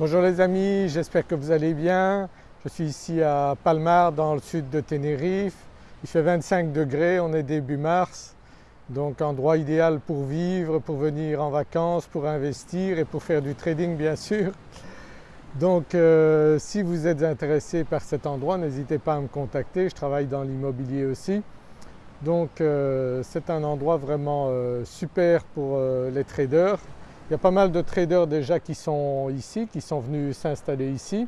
Bonjour les amis, j'espère que vous allez bien. Je suis ici à Palmar dans le sud de Tenerife. Il fait 25 degrés, on est début mars, donc endroit idéal pour vivre, pour venir en vacances, pour investir et pour faire du trading bien sûr. Donc euh, si vous êtes intéressé par cet endroit, n'hésitez pas à me contacter, je travaille dans l'immobilier aussi. Donc euh, c'est un endroit vraiment euh, super pour les traders. Il y a pas mal de traders déjà qui sont ici, qui sont venus s'installer ici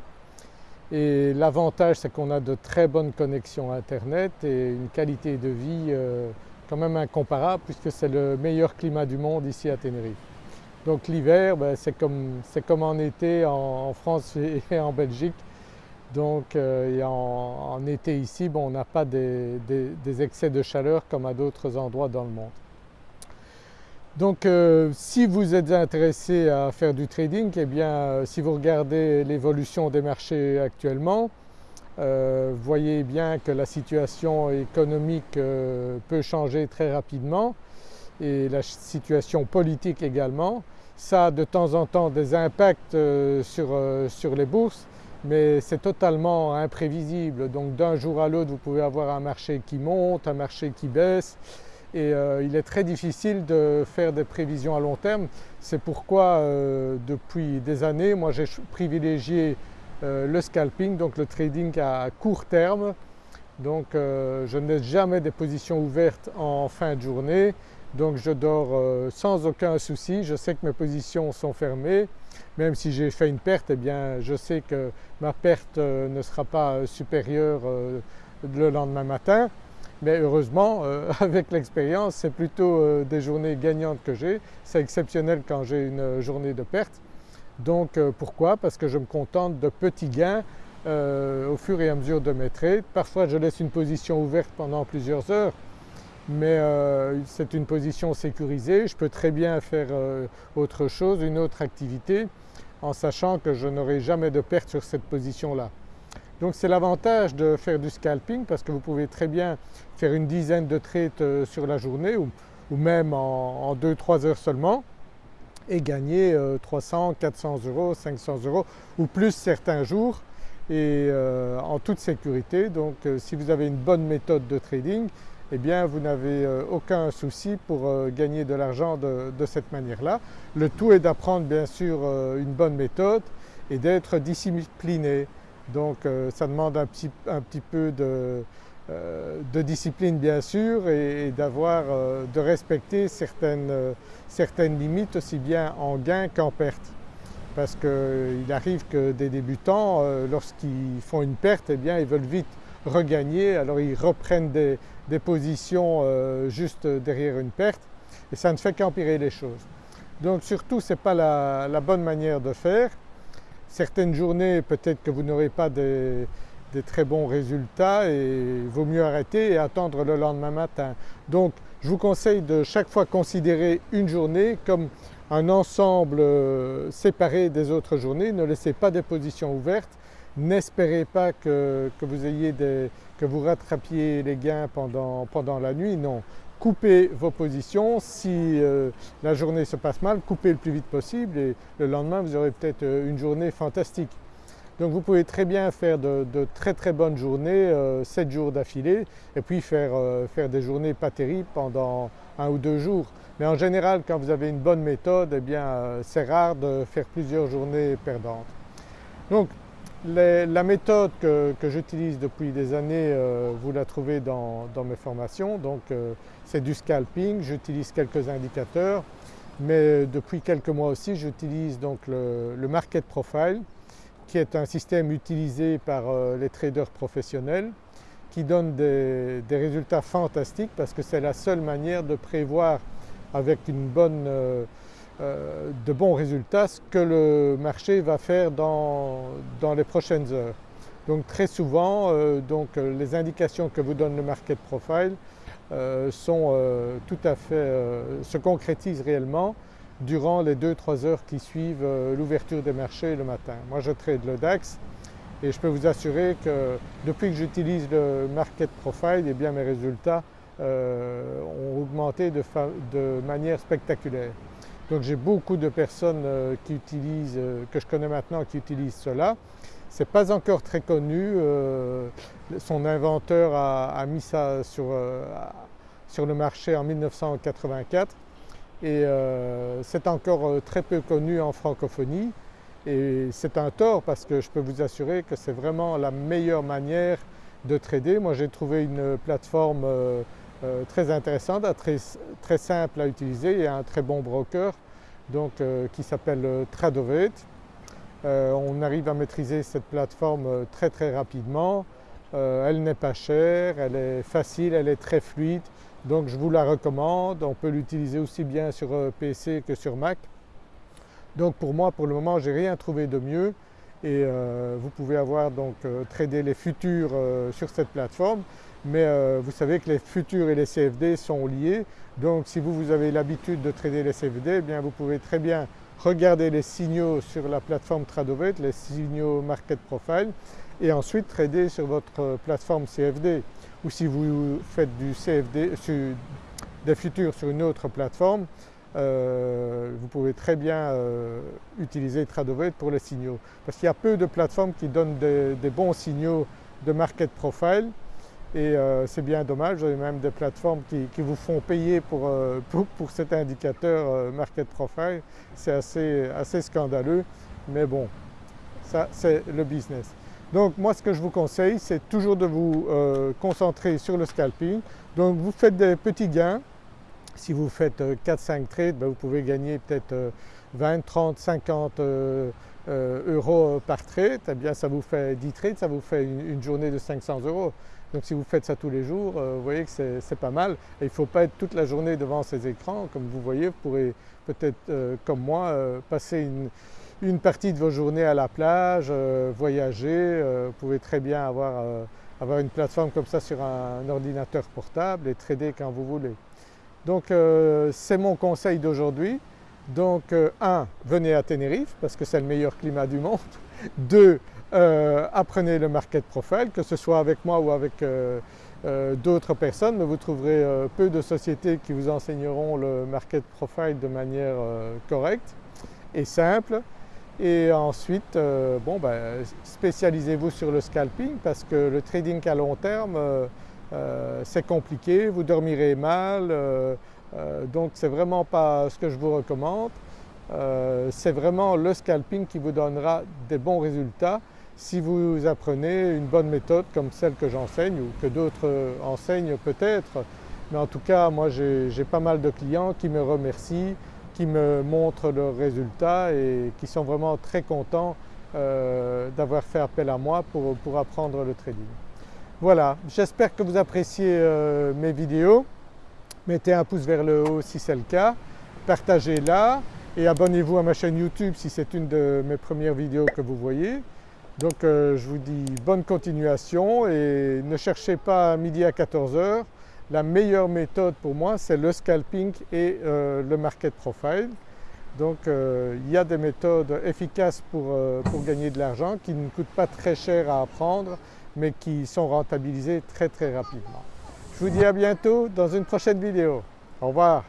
et l'avantage c'est qu'on a de très bonnes connexions internet et une qualité de vie quand même incomparable puisque c'est le meilleur climat du monde ici à Tenerife. Donc l'hiver ben, c'est comme, comme, en été en, France et en Belgique. Donc euh, en, été ici bon, on n'a pas des, excès de chaleur comme à d'autres endroits dans le monde. Donc euh, si vous êtes intéressé à faire du trading, eh bien euh, si vous regardez l'évolution des marchés actuellement, vous voyez bien que la situation économique peut changer très rapidement et la situation politique également. Ça a de temps en temps des impacts euh, euh, sur, les bourses mais c'est totalement imprévisible donc d'un jour à l'autre vous pouvez avoir un marché qui monte, un marché qui baisse et euh, il est très difficile de faire des prévisions à long terme. C'est pourquoi depuis des années moi j'ai privilégié le scalping donc le trading à court terme donc je n'ai jamais des positions ouvertes en fin de journée donc je dors euh, sans aucun souci, je sais que mes positions sont fermées, même si j'ai fait une perte, eh bien je sais que ma perte euh, ne sera pas euh, supérieure le lendemain matin. Mais heureusement, avec l'expérience, c'est plutôt des journées gagnantes que j'ai. C'est exceptionnel quand j'ai une journée de perte. Donc pourquoi? Parce que je me contente de petits gains au fur et à mesure de mes trades. Parfois je laisse une position ouverte pendant plusieurs heures mais euh, c'est une position sécurisée, je peux très bien faire euh, autre chose, une autre activité en sachant que je n'aurai jamais de perte sur cette position-là. Donc c'est l'avantage de faire du scalping parce que vous pouvez très bien faire une dizaine de trades euh, sur la journée ou, même en 2-3 heures seulement et gagner 300, 400 euros, 500 euros ou plus certains jours et en toute sécurité. Donc si vous avez une bonne méthode de trading, eh bien vous n'avez euh, aucun souci pour euh, gagner de l'argent de, cette manière-là. Le tout est d'apprendre bien sûr euh, une bonne méthode et d'être discipliné. Donc ça demande un petit, peu de, discipline bien sûr et, d'avoir, de respecter certaines, certaines limites aussi bien en gain qu'en perte parce qu'il arrive que des débutants lorsqu'ils font une perte eh bien ils veulent vite regagner alors ils reprennent des, des positions euh, juste derrière une perte et ça ne fait qu'empirer les choses. Donc surtout ce n'est pas la, bonne manière de faire. Certaines journées peut-être que vous n'aurez pas des, très bons résultats et il vaut mieux arrêter et attendre le lendemain matin. Donc je vous conseille de chaque fois considérer une journée comme un ensemble euh, séparé des autres journées, ne laissez pas des positions ouvertes N'espérez pas que, vous ayez que vous rattrapiez les gains pendant la nuit, non. Coupez vos positions, si euh, la journée se passe mal, coupez le plus vite possible et le lendemain vous aurez peut-être euh, une journée fantastique. Donc vous pouvez très bien faire de, très très bonnes journées, 7 euh, jours d'affilée et puis faire, faire, des journées pas terribles pendant un ou deux jours. Mais en général quand vous avez une bonne méthode, eh bien c'est rare de faire plusieurs journées perdantes. Donc la méthode que, j'utilise depuis des années, euh, vous la trouvez dans, mes formations, donc euh, c'est du scalping, j'utilise quelques indicateurs, mais depuis quelques mois aussi j'utilise donc le, market profile qui est un système utilisé par euh, les traders professionnels qui donne des, résultats fantastiques parce que c'est la seule manière de prévoir avec une bonne euh, de bons résultats ce que le marché va faire dans, les prochaines heures. Donc très souvent euh, euh, les indications que vous donne le market profile fait, se concrétisent réellement durant les 2-3 heures qui suivent l'ouverture des marchés le matin. Moi je trade le DAX et je peux vous assurer que depuis que j'utilise le market profile, eh bien mes résultats ont augmenté de manière spectaculaire. Donc j'ai beaucoup de personnes qui utilisent, que je connais maintenant qui utilisent cela. Ce n'est pas encore très connu, son inventeur a, mis ça sur, sur, le marché en 1984 et c'est encore très peu connu en francophonie et c'est un tort parce que je peux vous assurer que c'est vraiment la meilleure manière de trader. Moi j'ai trouvé une plateforme euh, euh, très intéressante, très, simple à utiliser et un très bon broker donc, euh, qui s'appelle Tradovate. on arrive à maîtriser cette plateforme très très rapidement. elle n'est pas chère, elle est facile, elle est très fluide donc je vous la recommande. On peut l'utiliser aussi bien sur PC que sur Mac. Donc pour moi pour le moment je n'ai rien trouvé de mieux et euh, vous pouvez avoir donc euh, trader les futurs euh, sur cette plateforme mais vous savez que les futurs et les CFD sont liés. Donc si vous, vous avez l'habitude de trader les CFD eh bien vous pouvez très bien regarder les signaux sur la plateforme Tradovate, les signaux Market Profile et ensuite trader sur votre plateforme CFD ou si vous faites du CFD, des futurs sur une autre plateforme euh, vous pouvez très bien euh, utiliser Tradovate pour les signaux. Parce qu'il y a peu de plateformes qui donnent des, bons signaux de market profile et euh, c'est bien dommage, vous avez même des plateformes qui, vous font payer pour, pour, cet indicateur market profile, c'est assez, assez scandaleux mais bon, ça c'est le business. Donc moi ce que je vous conseille c'est toujours de vous concentrer sur le scalping. Donc vous faites des petits gains si vous faites 4-5 euh, trades, ben, vous pouvez gagner peut-être 20, 30, 50 euros par trade, eh bien ça vous fait 10 trades, ça vous fait une, journée de 500 euros. Donc si vous faites ça tous les jours, euh, vous voyez que c'est pas mal. il ne faut pas être toute la journée devant ces écrans. Comme vous voyez, vous pourrez peut-être euh, comme moi passer une, partie de vos journées à la plage, voyager. vous pouvez très bien avoir, avoir une plateforme comme ça sur un ordinateur portable et trader quand vous voulez. Donc euh, c'est mon conseil d'aujourd'hui. Donc euh, un, venez à Tenerife parce que c'est le meilleur climat du monde. Deux, euh, apprenez le market profile, que ce soit avec moi ou avec d'autres personnes, mais vous trouverez peu de sociétés qui vous enseigneront le market profile de manière correcte et simple. Et ensuite, bon, ben, spécialisez-vous sur le scalping parce que le trading à long terme, euh, c'est compliqué, vous dormirez mal, euh, euh, donc vraiment pas ce que je vous recommande. c'est vraiment le scalping qui vous donnera des bons résultats si vous apprenez une bonne méthode comme celle que j'enseigne ou que d'autres enseignent peut-être. Mais en tout cas, moi j'ai pas mal de clients qui me remercient, qui me montrent leurs résultats et qui sont vraiment très contents d'avoir fait appel à moi pour apprendre le trading. Voilà, j'espère que vous appréciez euh, mes vidéos. Mettez un pouce vers le haut si c'est le cas, partagez-la et abonnez-vous à ma chaîne YouTube si c'est une de mes premières vidéos que vous voyez. Donc euh, je vous dis bonne continuation et ne cherchez pas midi à 14h. La meilleure méthode pour moi c'est le scalping et euh, le market profile. Donc il y a des méthodes efficaces pour, pour gagner de l'argent qui ne coûtent pas très cher à apprendre mais qui sont rentabilisés très très rapidement. Je vous dis à bientôt dans une prochaine vidéo. Au revoir.